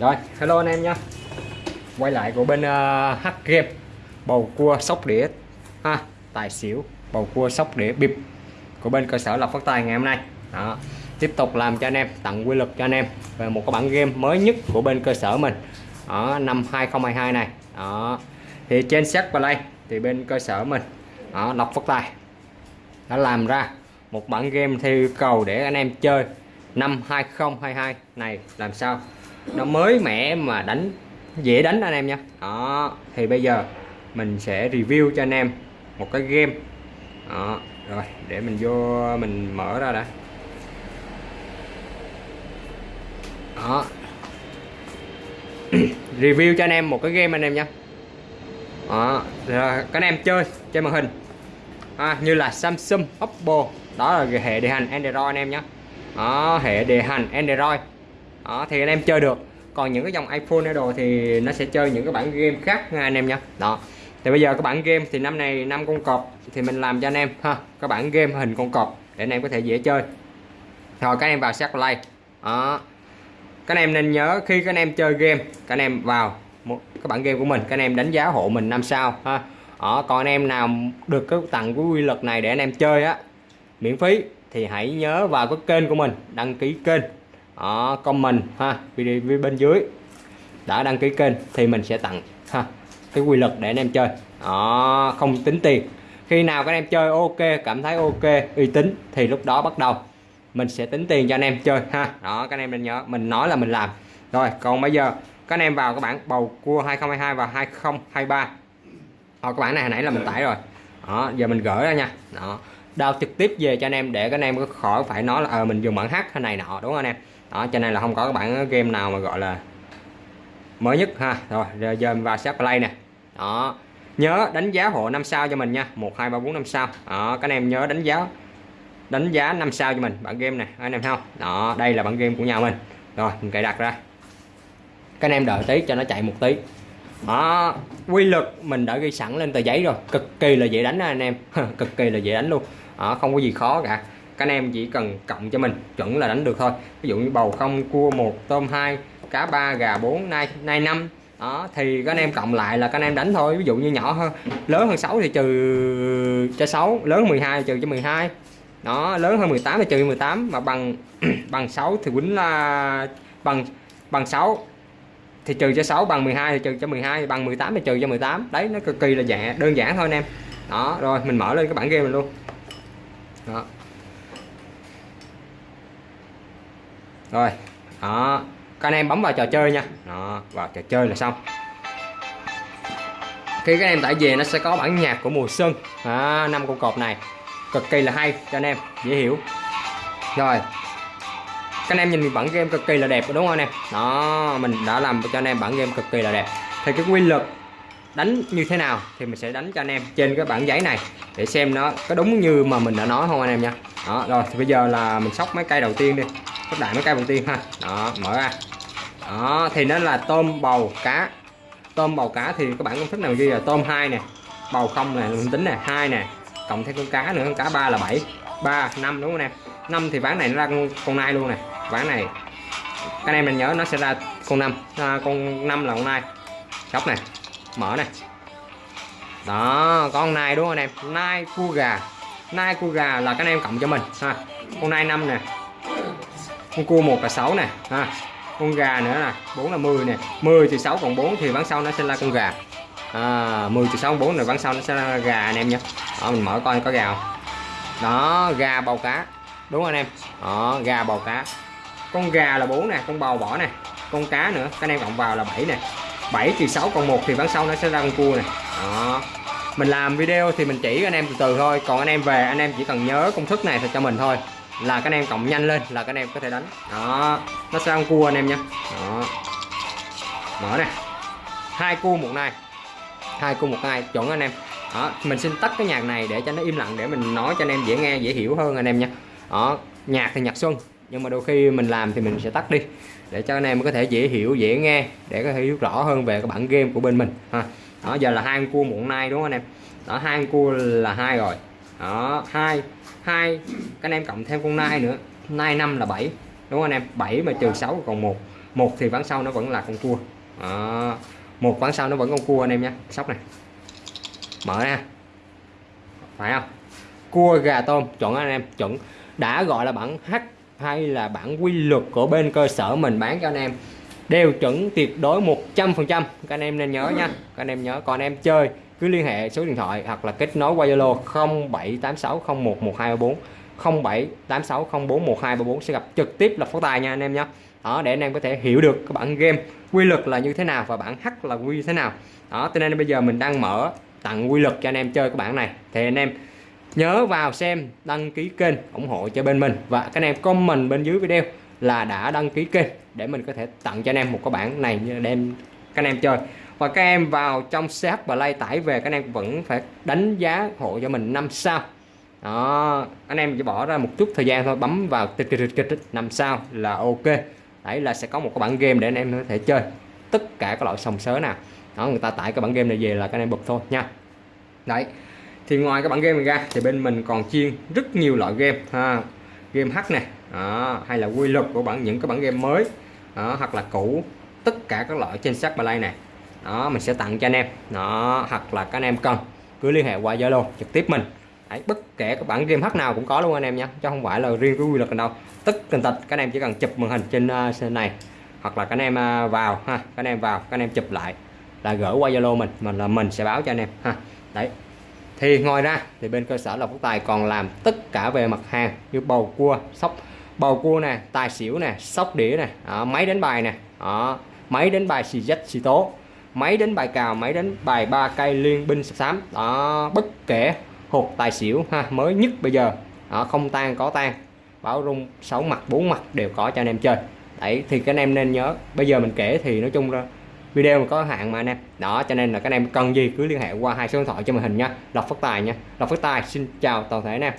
Rồi, hello anh em nha Quay lại của bên ờ, uh, H Game Bầu cua sóc đĩa ha Tài xỉu Bầu cua sóc đĩa bịp Của bên cơ sở Lộc Phát Tài ngày hôm nay Đó. Tiếp tục làm cho anh em Tặng quy luật cho anh em Về một cái bản game mới nhất của bên cơ sở mình ở năm 2022 này Đó. Thì trên xét vào đây Thì bên cơ sở mình ở Lộc Phát Tài Đã làm ra Một bản game theo yêu cầu để anh em chơi Năm 2022 này làm sao nó mới mẻ mà đánh dễ đánh anh em nha. Đó thì bây giờ mình sẽ review cho anh em một cái game. Đó rồi để mình vô mình mở ra đã. Đó. Review cho anh em một cái game anh em nha. Đó rồi các anh em chơi trên màn hình. À, như là Samsung Oppo. Đó là hệ điều hành Android anh em nhé đó hệ điều hành Android đó thì anh em chơi được còn những cái dòng iPhone đồ thì nó sẽ chơi những cái bản game khác nha anh em nha đó thì bây giờ các bản game thì năm này năm con cọp thì mình làm cho anh em ha các bản game hình con cọp để anh em có thể dễ chơi rồi các em vào xác play đó các anh em nên nhớ khi các anh em chơi game các anh em vào một các bản game của mình các anh em đánh giá hộ mình năm sao ha ở còn anh em nào được cái tặng của quy luật này để anh em chơi á miễn phí thì hãy nhớ vào cái kênh của mình đăng ký kênh Ờ, đó, comment ha video bên dưới đã đăng ký kênh thì mình sẽ tặng ha cái quy luật để anh em chơi. Đó, không tính tiền. Khi nào các anh em chơi ok cảm thấy ok uy tín thì lúc đó bắt đầu mình sẽ tính tiền cho anh em chơi ha. Đó các anh em nên nhớ mình nói là mình làm. Rồi còn bây giờ các anh em vào các bạn bầu cua 2022 và 2023 Ở các bạn này hồi nãy là mình tải rồi. Đó giờ mình gửi ra nha. Đó đào trực tiếp về cho anh em để các anh em có khỏi phải nói là ờ à, mình dùng bản H hay này nọ đúng không anh em? Đó cho nên là không có các bạn game nào mà gọi là mới nhất ha. Rồi giờ mình vào set play nè. Đó. Nhớ đánh giá hộ 5 sao cho mình nha. 1 2 3 4 5 sao. Đó các anh em nhớ đánh giá đánh giá 5 sao cho mình bản game này. Anh em không? Đó đây là bản game của nhà mình. Rồi mình cài đặt ra. Các anh em đợi tí cho nó chạy một tí. Đó quy lực mình đã ghi sẵn lên tờ giấy rồi. Cực kỳ là dễ đánh anh em. Cực kỳ là dễ đánh luôn. Đó, không có gì khó cả các anh em chỉ cần cộng cho mình, chuẩn là đánh được thôi. Ví dụ như bầu không, cua một, tôm hai, cá ba, gà bốn nay nay năm. Đó, thì các anh em cộng lại là các anh em đánh thôi. Ví dụ như nhỏ hơn, lớn hơn 6 thì trừ cho 6 lớn hơn 12 trừ cho 12 đó, lớn hơn 18 thì trừ 18 mà bằng bằng 6 thì quýnh là bằng bằng 6 thì trừ cho 6 bằng 12 thì trừ cho 12 bằng 18 thì trừ cho 18 đấy, nó cực kỳ là dạ đơn giản thôi anh em. Đó, rồi mình mở lên cái bản game mình luôn. Đó. Rồi đó. Các anh em bấm vào trò chơi nha. Đó vào trò chơi là xong. Khi các em tải về nó sẽ có bản nhạc của mùa xuân. Năm à, con cọp này. Cực kỳ là hay cho anh em dễ hiểu. Rồi các anh em nhìn bản game cực kỳ là đẹp đúng không anh em? Đó mình đã làm cho anh em bản game cực kỳ là đẹp. Thì cái quy luật đánh như thế nào thì mình sẽ đánh cho anh em trên cái bản giấy này để xem nó có đúng như mà mình đã nói không anh em nha. Đó rồi thì bây giờ là mình sóc mấy cây đầu tiên đi sóc đại mấy cây đầu tiên ha. Đó mở ra. Đó thì nó là tôm bầu cá. Tôm bầu cá thì các bạn công thức nào ghi là tôm hai nè bầu không nè tính nè hai nè cộng thêm con cá nữa con cá ba là 7 ba năm đúng không em? 5 thì ván này nó ra con, con nai luôn nè. Ván này các anh em mình nhớ nó sẽ ra con 5 à, con 5 là con nai. Sóc này mở này đó con nai đúng không anh em? Nai cua gà. Nai cua gà là các anh em cộng cho mình ha. Con nai 5 nè con cua một là 6 nè ha. Con gà nữa nè 4 là 10 nè. 10 thì 6 còn 4 thì bán sau nó sẽ là con gà. À, 10 thì 6 4 rồi bán sau nó sẽ là gà anh em nhé. Đó, mình mở coi có gà không? Đó gà bầu cá. Đúng không anh em? Đó gà bầu cá. Con gà là 4 nè con bầu bỏ nè. Con cá nữa các anh em cộng vào là 7 nè. 7 trừ 6 còn 1 thì bán sau nó sẽ ra con cua nè. Đó. Mình làm video thì mình chỉ anh em từ từ thôi. Còn anh em về anh em chỉ cần nhớ công thức này thì cho mình thôi là các anh em cộng nhanh lên, là các anh em có thể đánh. Đó, nó sẽ ăn cua anh em nha đó. Mở nè. Hai cua một này hai cua một này chuẩn anh em. Đó, mình xin tắt cái nhạc này để cho nó im lặng, để mình nói cho anh em dễ nghe, dễ hiểu hơn anh em nha đó, nhạc thì nhạc xuân, nhưng mà đôi khi mình làm thì mình sẽ tắt đi, để cho anh em có thể dễ hiểu, dễ nghe, để có thể hiểu rõ hơn về cái bản game của bên mình, ha. Đó, giờ là hai cua một nay đúng không anh em? Đó, hai cua là hai rồi đó, hai hai, các anh em cộng thêm con nai nữa. Nai năm là 7 đúng không anh em? 7 mà trừ 6 còn một. Một thì ván sau nó vẫn là con cua. Đó. một ván sau nó vẫn con cua anh em nhé. Sóc này. Mở ra. Phải không? Cua gà tôm, chuẩn anh em? Chuẩn. Đã gọi là bản H hay là bản quy luật của bên cơ sở mình bán cho anh em. Đều chuẩn tuyệt đối 100% các anh em nên nhớ nha. Các anh em nhớ. Còn em chơi cứ liên hệ số điện thoại hoặc là kết nối qua Zalo 0786011234 0786041234 sẽ gặp trực tiếp là phó tài nha anh em nhé. Đó, để anh em có thể hiểu được các bản game quy luật là như thế nào và bản hắc là quy thế nào. Đó, cho nên bây giờ mình đang mở tặng quy luật cho anh em chơi các bản này. Thì anh em nhớ vào xem đăng ký kênh ủng hộ cho bên mình và các anh em comment bên dưới video là đã đăng ký kênh để mình có thể tặng cho anh em một cái bản này để em các anh em chơi và các em vào trong CH Play tải về các em vẫn phải đánh giá hộ cho mình 5 sao. Đó anh em chỉ bỏ ra một chút thời gian thôi bấm vào tích tích tích tích năm sao là ok. Đấy là sẽ có một cái bản game để anh em có thể chơi. Tất cả các loại sòng sớ nào. Đó người ta tải cái bản game này về là các anh em bật thôi nha. Đấy thì ngoài cái bản game này ra thì bên mình còn chiên rất nhiều loại game. Ha game hack này đó, hay là quy luật của bản những cái bản game mới đó, hoặc là cũ. Tất cả các loại trên sách play này đó mình sẽ tặng cho anh em. Nó hoặc là các anh em cần cứ liên hệ qua Zalo trực tiếp mình. Đấy, bất kể các bản game hack nào cũng có luôn anh em nhé chứ không phải là riêng cái quy luật đâu tất tình tật các anh em chỉ cần chụp màn hình trên uh, này hoặc là các anh em uh, vào ha các anh em vào các anh em chụp lại là gửi qua Zalo mình mình là mình sẽ báo cho anh em ha. Đấy. Thì ngoài ra thì bên cơ sở Lộc quốc Tài còn làm tất cả về mặt hàng như bầu cua sóc bầu cua nè tài xỉu nè sóc đĩa nè máy đánh bài nè máy đánh bài xì dách xì tố máy đánh bài cào máy đánh bài ba cây liên binh xám đó bất kể hột tài xỉu ha mới nhất bây giờ. Đó, không tan có tan. Báo rung sáu mặt bốn mặt đều có cho anh em chơi. Đấy thì các anh em nên nhớ bây giờ mình kể thì nói chung là video mà có hạn mà anh em. Đó cho nên là các anh em cần gì cứ liên hệ qua hai số điện thoại cho màn hình nha. Lộc phát tài nha. Lộc phát tài xin chào toàn thể anh em.